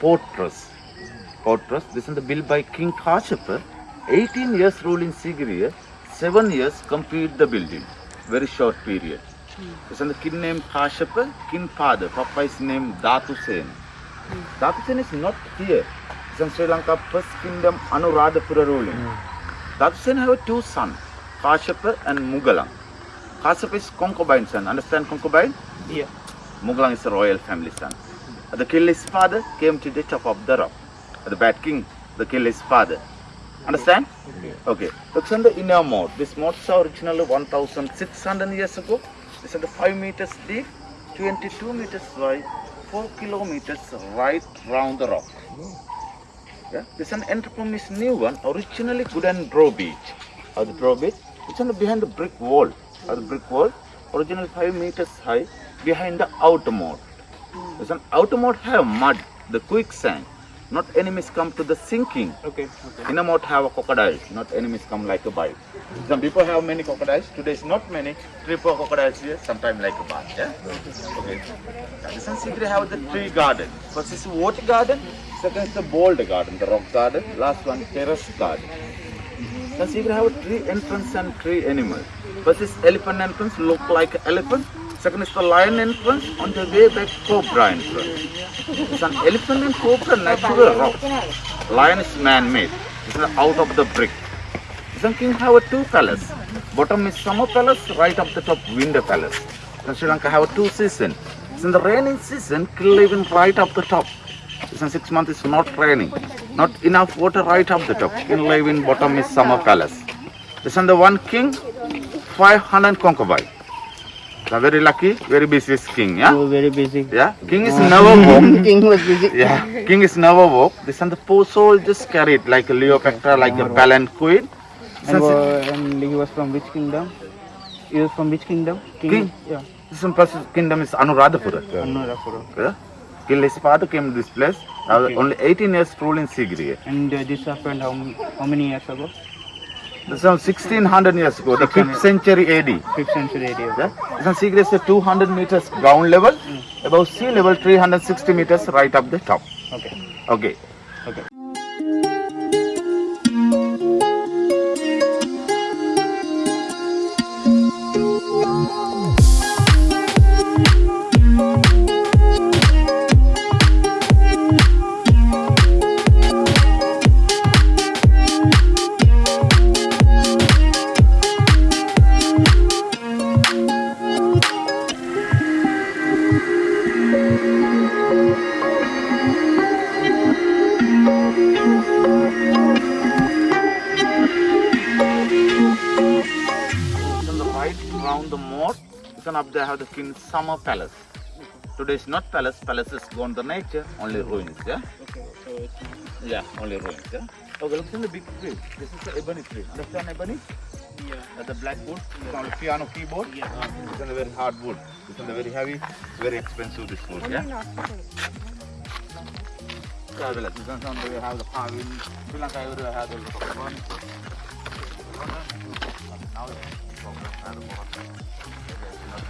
fortress. Fortress. This is the built by King Kashapa. 18 years rule in Sigiriya. 7 years complete the building. Very short period. Hmm. This is the king name Kashapa, king father. Papa is named Datu Sen. Hmm. Datu Sen is not here. It's in Sri Lanka first kingdom Anuradhapura ruling. Hmm. Datu Sen have two sons, Kashapa and Mugalang. Kashapa is concubine son. Understand concubine? Yeah. Mugalang is a royal family son. The kill his father came to the top of the rock. The bad king, the kill his father. Understand? Okay. Looks on the inner moat. This moat is originally 1,600 years ago. This is the 5 meters deep, 22 meters wide, 4 kilometers right round the rock. Yeah. This is an entrapom is new one. Originally good and drawbridge. Or the drawbridge. It's on behind the brick wall. Or the brick wall. Originally 5 meters high behind the outer moat. There's an outer moat have mud, the quicksand. Not enemies come to the sinking. Okay. Okay. Inner moat have a crocodile, not enemies come like a bite. Some people have many crocodiles. Today is not many. Three, four crocodiles here, sometime like a bat. Yeah. Okay. One secret have the tree garden. First is water garden. Second is the boulder garden, the rock garden. Last one terrace garden. Now secret have a tree entrance and tree animal. First is elephant entrance, look like elephant. Second is the lion entrance, on the way back cobra entrance. It's an elephant and cobra natural rock. Lion is man-made. It's out of the brick. Some king have a two palace. Bottom is summer palace, right up the top winter palace. Then Sri Lanka have a two season. It's in the raining season, king living right up the top. It's in six months it's not raining. Not enough water right up the top. King live in bottom is summer palace. This is the one king, 500 concubine. The very lucky, very busy king, yeah? Were very busy. Yeah, king is never walk. King was busy. Yeah, king is never walk. This and the poor soul just carried like a Cleopatra, like a palanquin. And, wa- and he was from which kingdom? He was from which kingdom? King? Yeah. This first kingdom is Anuradhapura. Anuradhapura. Yeah. King his father came to this place. Okay. only 18 years rule in Sigiriya. And uh, this happened how, how many years ago? This is 1600 years ago, the 5th century AD. 5th century AD, Yeah. This one Sigiriya is 200 meters ground level, mm. above sea level 360 meters right up the top. Okay. Okay. Okay. Can up there have the king's summer palace. Today is not palace, palace is gone the nature, only ruins, yeah? Okay. So it's Yeah, only ruins, yeah? Oh, okay, look in the big tree. This is the ebony tree. Understand ebony? yeah. That's the black wood, it's called piano keyboard. Yeah. It's a very hard wood. It's a very heavy, very expensive this wood, yeah? Yeah, well, this is on the have the carving. Sri Lanka everywhere have the furniture. Now it's program, have the program. Not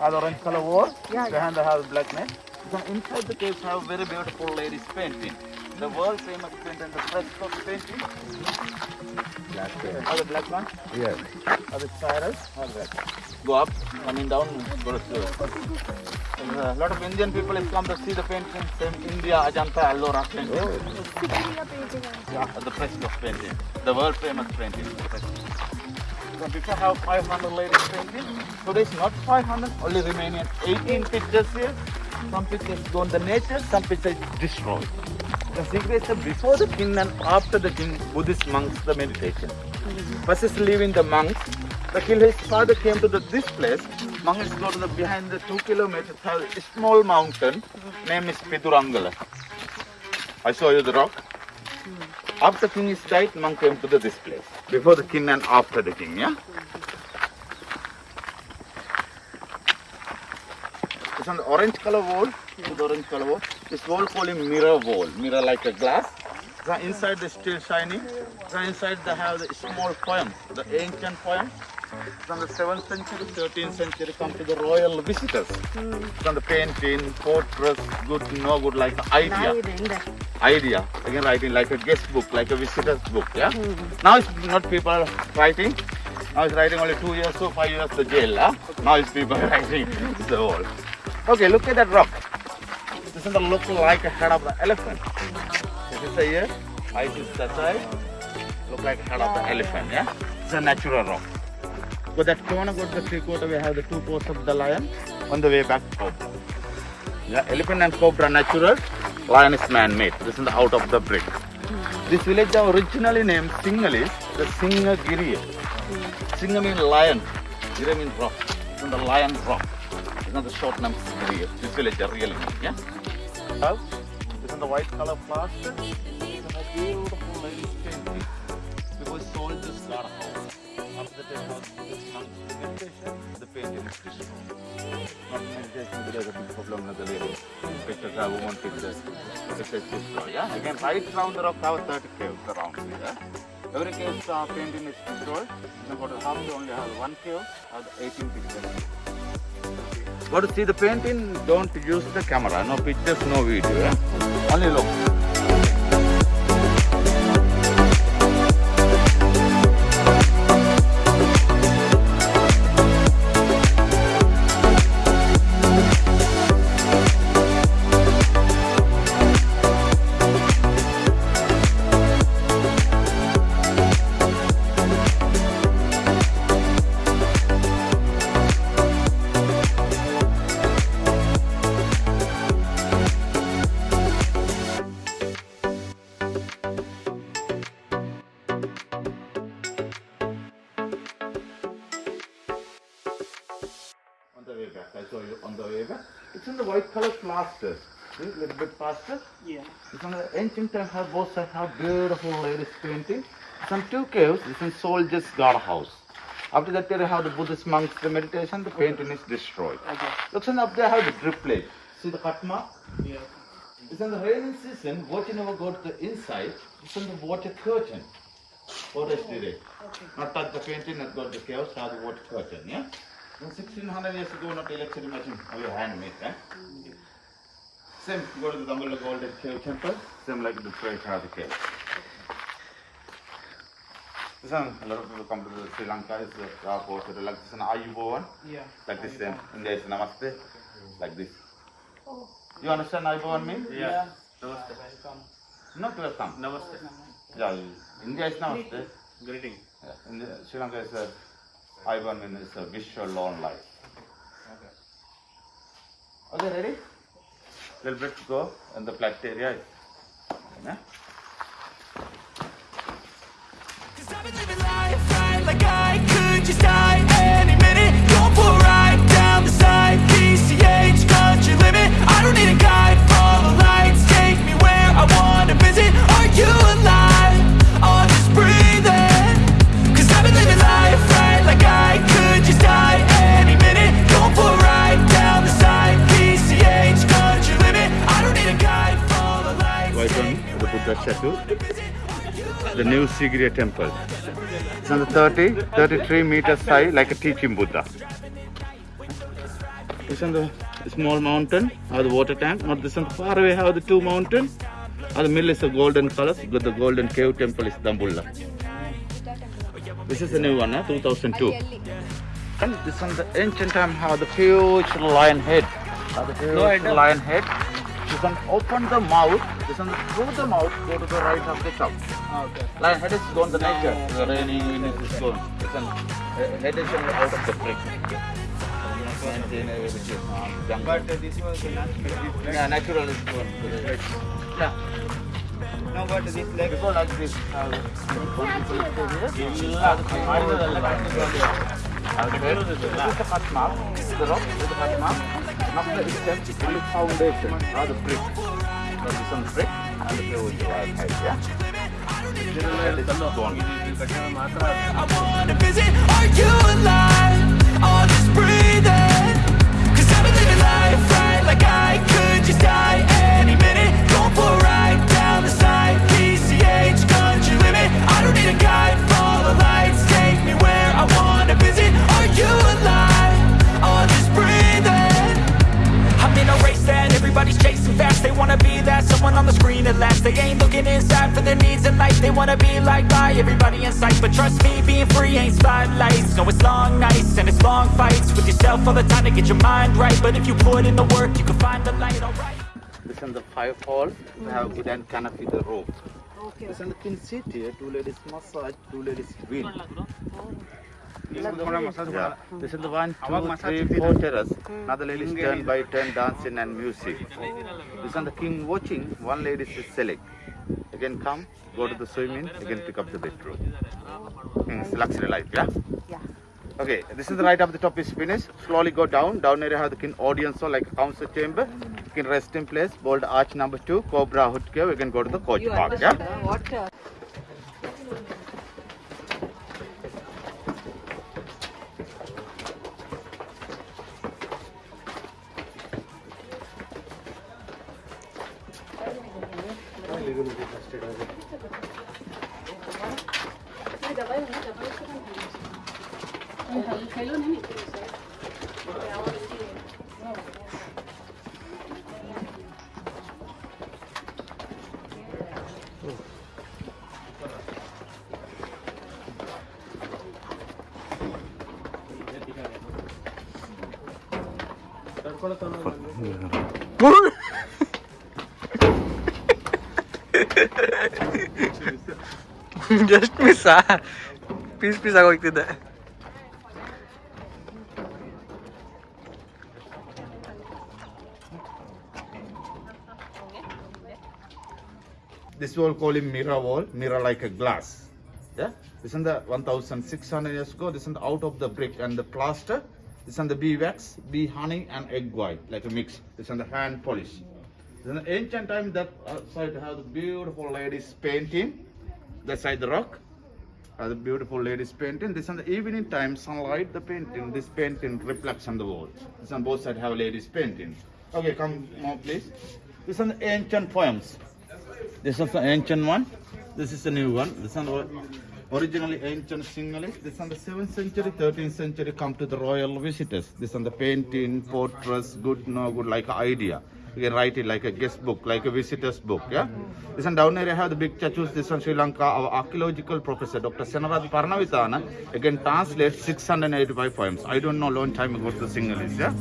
है? have orange color wall. Yeah, Behind the have black net. Then inside the cave have very beautiful ladies painting. The world famous painting, the fresco painting. Black Are the black one? Yes. Are the spirals? Are? Go up, coming down, go to a uh, lot of Indian people have come to see the painting. Same India, Ajanta, Ellora oh. painting. Yeah, the fresco painting. The world famous painting. People have 500 latest painting. Today not 500, only remaining 18 pictures here. Some pictures go in the nature, some pictures destroyed. The secret is before the king and after the king, Buddhist monks, the meditation. First is leaving the monks. The king, his father came to the, this place. Monks go to the behind the two kilometers, a small mountain. Name is Pidurangala. I show you the rock. After king is died, monk came to the, this place. Before the king and after the king, yeah? It's on the orange color wall. See the orange color wall. This wall called mirror wall. Mirror like a glass. The inside is still shining. The inside they have the small poems, the ancient poems. From the 7th century, 13th century, come to the royal visitors. From the painting, portraits, good, no good, like idea idea. Again, writing like a guest book, like a visitor's book. Yeah. Now it's not people writing. Now it's writing only two years or five years the jail. Huh? Now it's people writing the whole. Okay, look at that rock. This is the look like a head of the elephant. This is a here. Eyes is that side. Look like head of the elephant. Yeah. It's a natural rock. That corner got the three quarter. We have the two paws of the lion on the way back home. Yeah, elephant and cobra natural, lion is man-made. This is the out of the brick. This village are originally named Sinhalese, the Sinhagiri. Singha means lion, Giri means rock. This is the lion rock. This is the short name Giri. This village are really yeah? House. This is the white color plaster. Is a beautiful painting. Because soldiers got a house. The painting is destroyed. Not meditation, there is a. Pictures have one picture. Picture is destroyed. Yeah? Again, right around the rock have 30 caves around here. Every cave uh, painting is destroyed. For the half you only have one cave, have 18 pictures. But to see the painting, don't use the camera. No pictures, no video. Yeah? Only look. You on the way back. It's in the white color plaster. See, little bit faster. Yeah. It's on the ancient time have both sides have beautiful ladies painting. Some two caves, it's in soldiers guard house. After that they have the Buddhist monks, the meditation, the painting is destroyed. Okay. Looks and up there have the drip plate. See the cut mark? Yeah. It's in the rainy season, water never go to the inside. It's in the water curtain. Water is today. Oh, not touch the painting, not go to the caves, have the water curtain, yeah? In 1600 years ago, not electric machine, only handmade, eh? Same, go to the Dambulla Golden Cave Temple, same like the the cave. This one, a lot of people come to Sri Lanka, is the uh, the, like this one, Ayubowan, Yeah. like this same, India is Namaste, like this. You understand Ayubowan mean? Yeah. Namaste. Welcome. Not welcome. Namaste. Yeah, India is Namaste. Greeting. Yeah, India, Sri Lanka is a, Ayubowan mean is a wish your long life. Okay. Okay, ready? Little bit to go in the flat area. Yeah? Cause I've been living life right like I could just die Are you The new Sigiriya temple. It's on the 30, 33 meters high, like a teaching Buddha. It's on the small mountain, have the water tank. Not this one far away, have the two mountain. And the middle is the golden colors. Got the golden cave temple is Dambulla. This is the new one, huh? 2002. And this one, the ancient time, have the huge lion head. The huge lion head. This one open the mouth. This one through the mouth, go to the right of the shop. Okay. Lion head is gone the nature. The rainy wind is gone. This one, head is out of the brick. Maintain which is, jungle. But this was natural. Yeah, natural is one. Yeah. No, but this leg. Before like this, one people stay here. The thing over the line. Okay. This is the cut mark. This is the rock. Is the cut mark. Now the is the foundation or the brick. So this one brick and the blue is right height. Yeah. This is the stone. I wanna visit, are you alive? Or just breathing? Cause I've been living life right like I could just die chasing fast They wanna be that someone on the screen at last They ain't looking inside for their needs in life They wanna be liked by everybody in sight But trust me, being free ain't spotlights No, it's long nights and it's long fights With yourself all the time to get your mind right But if you put in the work, you can find the light, alright This is the five hall. We have good and canopy the rope. This is the king seat here. Two ladies massage, two ladies wheel. Yeah. This is the one, two, three, four terrace. Another ladies turn by turn dancing and music. This is the king watching. One lady is select. Again come, go to the swimming. Again pick up the bedroom. Hmm, It's luxury life, yeah. Yeah. Okay, this is the right up the top is finished. Slowly go down. Down area have the king audience hall like a council chamber. You can rest in place. Bold arch number two, Cobra Hood Cave. You can go to the coach You park. understood Yeah. Just miss piece piece ಆಗೋಗ್ತಿದ್ದೆ This wall call him mirror wall, mirror like a glass. Yeah. This is the 1600 years ago. This is the out of the brick and the plaster. This is the bee wax, bee honey and egg white like a mix. This is the hand polish. In the ancient time that side have beautiful ladies painting. That side the rock. Have the beautiful ladies painting. This is the evening time sunlight. The painting. This painting reflects on the wall. This on both sides have ladies painting. Okay, come more please. This is the ancient poems. This is the ancient one. This is the new one. This is the originally ancient Sinhalese. This is the 7th century, 13th century come to the royal visitors. This is the painting, portraits, good, no good, like idea. You can write it like a guest book, like a visitor's book, yeah? This one down here I have the big statues. This one Sri Lanka, our archaeological professor, Dr. Senarath Paranavitana, again translate 685 poems. I don't know, long time ago to Sinhalese, yeah?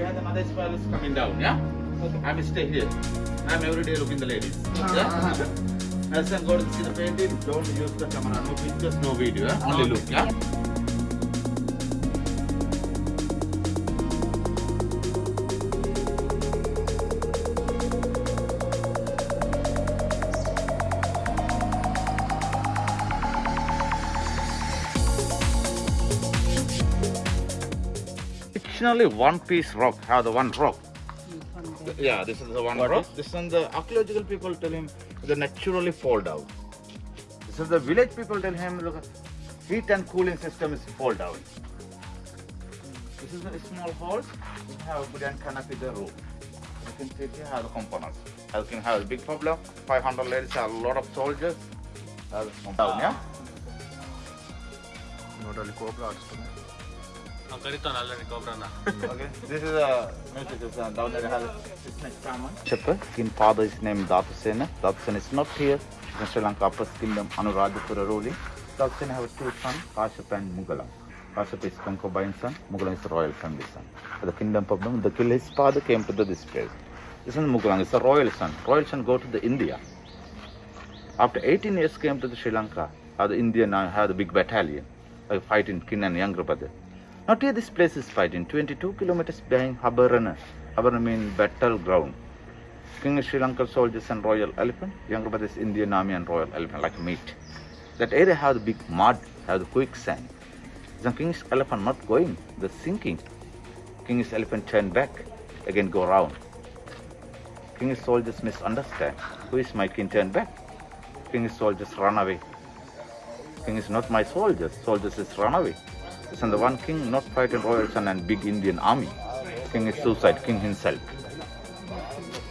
Where the another spiral is coming down, yeah? Okay. I'm stay here. I'm every day looking the ladies. Ah. Yeah? As I go to see the painting, don't use the camera. No pictures, no video, yeah? Only look, yeah? originally one piece rock have the one rock. Yeah this is the one what rock. is? this one the archaeological people tell him they naturally fall down. This is the village people tell him look heat and cooling system is fall down. This is a small house. we have a good canopy the roof. You can see here have the components. You can have a big problem 500 ladies a lot of soldiers. Down, yeah? Not only cobra, Okay. This is a message is down there. It's like salmon. Father is named Datusena. Datusena is not here. In Sri Lanka, Upper Kingdom, Anuradhapura ruling. Datusena have two sons, Kashyap and Mugalam. Kashyap is concubine son, Mugalam is royal family son. For the kingdom problem, the kill his father came to this place. This is Mugalam, it's a royal son. Royal son go to the India. After 18 years came to the Sri Lanka, how the Indian uh, now have the big battalion. Uh, I fight in Kin and younger brother. Not here this place is fighting, 22 kilometers behind Habarana. Habarana means battleground. King of Sri Lanka soldiers and royal elephant, younger brother is Indian army and royal elephant, like meat. That area have the big mud, have the quicksand. The king's elephant not going, the sinking. King's elephant turn back, again go round. King's soldiers misunderstand. Who is my king turn back? King's soldiers run away. King is not my soldiers, soldiers is run away. Listen, the one king not fighting royal son and big Indian army. King is suicide, king himself.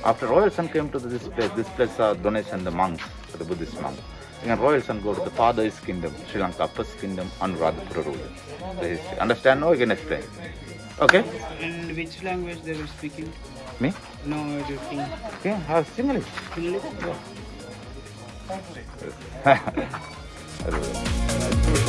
After royal son came to this place, this place uh, are donation the monks, the Buddhist monks. And royal son go to the father's kingdom, Sri Lanka, first kingdom, Anuradhapura ruler. The history. Understand now? I can explain. Okay? And which language they were speaking? Me? No, your king. Okay, ah, have Sinhalese. English? Hello.